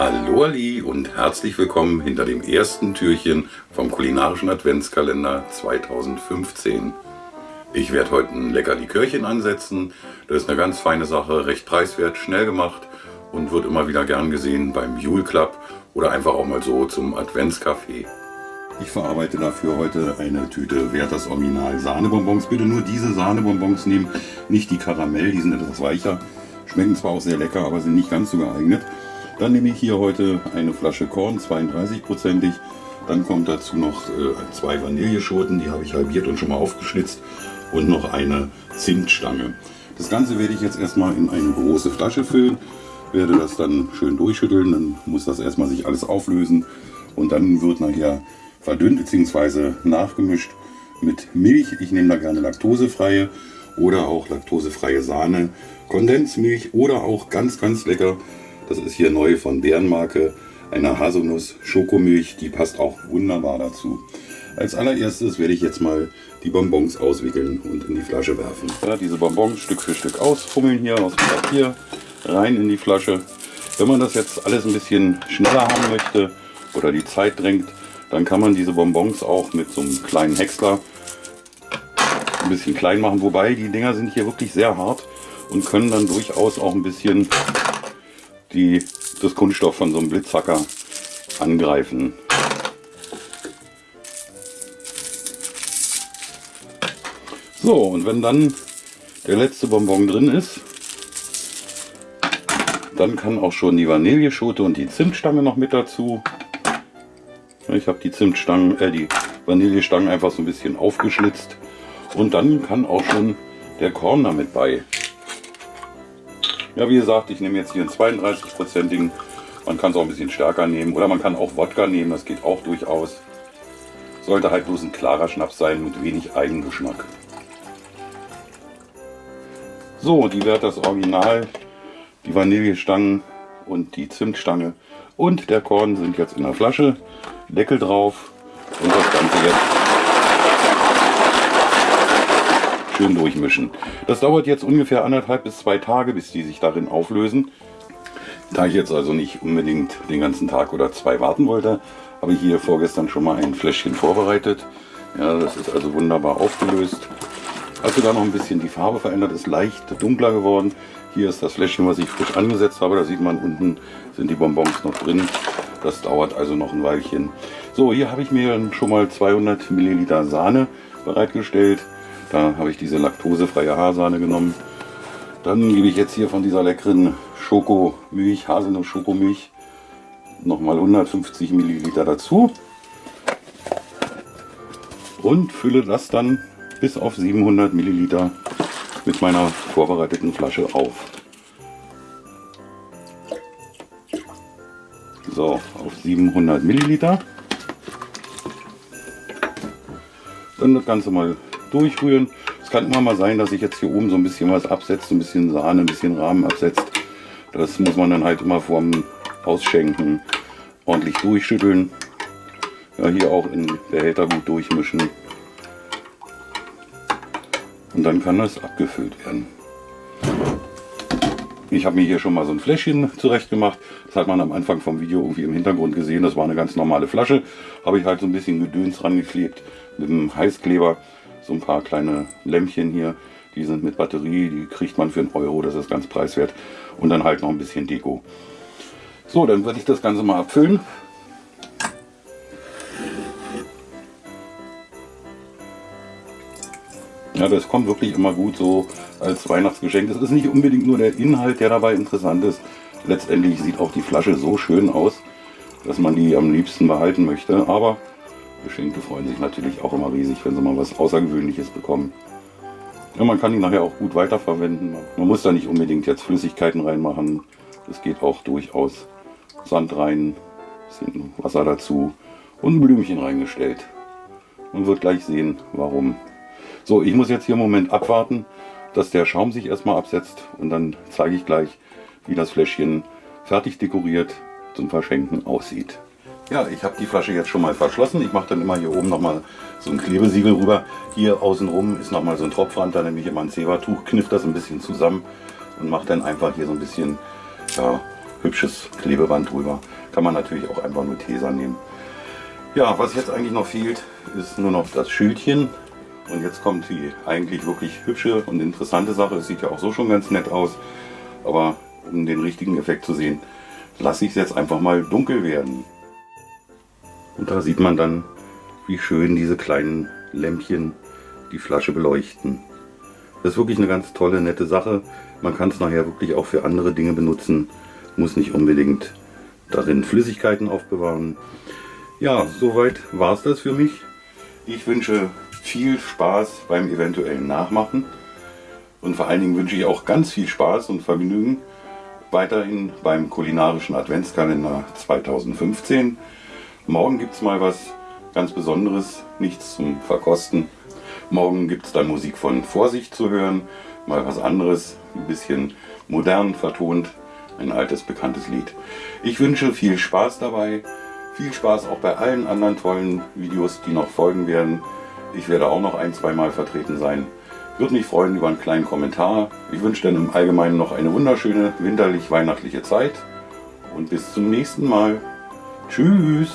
Hallo Ali und herzlich willkommen hinter dem ersten Türchen vom kulinarischen Adventskalender 2015. Ich werde heute ein lecker Likörchen ansetzen. Das ist eine ganz feine Sache, recht preiswert, schnell gemacht und wird immer wieder gern gesehen beim Jule Club oder einfach auch mal so zum Adventscafé. Ich verarbeite dafür heute eine Tüte Werthers Original Sahnebonbons. Bitte nur diese Sahnebonbons nehmen, nicht die Karamell, die sind etwas weicher. Schmecken zwar auch sehr lecker, aber sind nicht ganz so geeignet. Dann nehme ich hier heute eine Flasche Korn, 32-prozentig. Dann kommt dazu noch äh, zwei Vanilleschoten, die habe ich halbiert und schon mal aufgeschlitzt. Und noch eine Zimtstange. Das Ganze werde ich jetzt erstmal in eine große Flasche füllen. Werde das dann schön durchschütteln, dann muss das erstmal sich alles auflösen. Und dann wird nachher verdünnt bzw. nachgemischt mit Milch. Ich nehme da gerne laktosefreie oder auch laktosefreie Sahne, Kondensmilch oder auch ganz, ganz lecker. Das ist hier neu von Bärenmarke, eine Haselnuss-Schokomilch. Die passt auch wunderbar dazu. Als allererstes werde ich jetzt mal die Bonbons auswickeln und in die Flasche werfen. Ja, diese Bonbons Stück für Stück ausfummeln hier aus dem Papier, rein in die Flasche. Wenn man das jetzt alles ein bisschen schneller haben möchte oder die Zeit drängt, dann kann man diese Bonbons auch mit so einem kleinen Häcksler ein bisschen klein machen. Wobei die Dinger sind hier wirklich sehr hart und können dann durchaus auch ein bisschen die, das Kunststoff von so einem Blitzhacker angreifen. So, und wenn dann der letzte Bonbon drin ist, dann kann auch schon die Vanilleschote und die Zimtstange noch mit dazu. Ich habe die Zimtstangen, äh, die Vanillestangen einfach so ein bisschen aufgeschlitzt. Und dann kann auch schon der Korn damit bei. Ja, wie gesagt, ich nehme jetzt hier einen 32-prozentigen. Man kann es auch ein bisschen stärker nehmen. Oder man kann auch Wodka nehmen, das geht auch durchaus. Sollte halt bloß ein klarer Schnaps sein mit wenig Eigengeschmack. So, die wird das Original, die Vanillestangen und die Zimtstange und der Korn sind jetzt in der Flasche. Deckel drauf und das Ganze jetzt schön durchmischen. Das dauert jetzt ungefähr anderthalb bis zwei Tage, bis die sich darin auflösen. Da ich jetzt also nicht unbedingt den ganzen Tag oder zwei warten wollte, habe ich hier vorgestern schon mal ein Fläschchen vorbereitet. Ja, das ist also wunderbar aufgelöst. Hat sogar noch ein bisschen die Farbe verändert, ist leicht dunkler geworden. Hier ist das Fläschchen, was ich frisch angesetzt habe. Da sieht man, unten sind die Bonbons noch drin. Das dauert also noch ein Weilchen. So, hier habe ich mir schon mal 200 Milliliter Sahne bereitgestellt. Da habe ich diese laktosefreie Haarsahne genommen. Dann gebe ich jetzt hier von dieser leckeren Schokomilch, Haselnuss-Schokomilch, nochmal 150 Milliliter dazu. Und fülle das dann bis auf 700 Milliliter mit meiner vorbereiteten Flasche auf. So, auf 700 Milliliter. Dann das Ganze mal durchrühren. Es kann immer mal sein, dass sich jetzt hier oben so ein bisschen was absetzt, ein bisschen Sahne, ein bisschen Rahmen absetzt. Das muss man dann halt immer vorm Ausschenken ordentlich durchschütteln. Ja, hier auch in Behälter gut durchmischen. Und dann kann das abgefüllt werden. Ich habe mir hier schon mal so ein Fläschchen zurecht gemacht. Das hat man am Anfang vom Video irgendwie im Hintergrund gesehen. Das war eine ganz normale Flasche. Habe ich halt so ein bisschen Gedöns rangeklebt mit einem Heißkleber. So ein paar kleine Lämpchen hier. Die sind mit Batterie, die kriegt man für einen Euro. Das ist ganz preiswert. Und dann halt noch ein bisschen Deko. So, dann werde ich das Ganze mal abfüllen. Ja, das kommt wirklich immer gut so als Weihnachtsgeschenk. Es ist nicht unbedingt nur der Inhalt, der dabei interessant ist. Letztendlich sieht auch die Flasche so schön aus, dass man die am liebsten behalten möchte. Aber Geschenke freuen sich natürlich auch immer riesig, wenn sie mal was Außergewöhnliches bekommen. Ja, man kann die nachher auch gut weiterverwenden. Man muss da nicht unbedingt jetzt Flüssigkeiten reinmachen. Es geht auch durchaus Sand rein, bisschen Wasser dazu und ein Blümchen reingestellt. Man wird gleich sehen, warum. So, ich muss jetzt hier im Moment abwarten, dass der Schaum sich erstmal absetzt und dann zeige ich gleich, wie das Fläschchen fertig dekoriert zum Verschenken aussieht. Ja, ich habe die Flasche jetzt schon mal verschlossen. Ich mache dann immer hier oben nochmal so ein Klebesiegel rüber. Hier außenrum ist nochmal so ein Tropfrand, da nehme ich immer ein Zebertuch, kniff das ein bisschen zusammen und mache dann einfach hier so ein bisschen ja, hübsches Klebeband drüber. Kann man natürlich auch einfach nur Tesa nehmen. Ja, was jetzt eigentlich noch fehlt, ist nur noch das Schildchen. Und jetzt kommt die eigentlich wirklich hübsche und interessante Sache. Es sieht ja auch so schon ganz nett aus. Aber um den richtigen Effekt zu sehen, lasse ich es jetzt einfach mal dunkel werden. Und da sieht man dann, wie schön diese kleinen Lämpchen die Flasche beleuchten. Das ist wirklich eine ganz tolle, nette Sache. Man kann es nachher wirklich auch für andere Dinge benutzen. Muss nicht unbedingt darin Flüssigkeiten aufbewahren. Ja, soweit war es das für mich. Ich wünsche viel Spaß beim eventuellen Nachmachen. Und vor allen Dingen wünsche ich auch ganz viel Spaß und Vergnügen weiterhin beim kulinarischen Adventskalender 2015. Morgen gibt es mal was ganz Besonderes, nichts zum Verkosten. Morgen gibt es dann Musik von Vorsicht zu hören, mal was anderes, ein bisschen modern vertont, ein altes bekanntes Lied. Ich wünsche viel Spaß dabei, viel Spaß auch bei allen anderen tollen Videos, die noch folgen werden. Ich werde auch noch ein, zwei Mal vertreten sein. Würde mich freuen über einen kleinen Kommentar. Ich wünsche dann im Allgemeinen noch eine wunderschöne winterlich-weihnachtliche Zeit und bis zum nächsten Mal. Tschüss!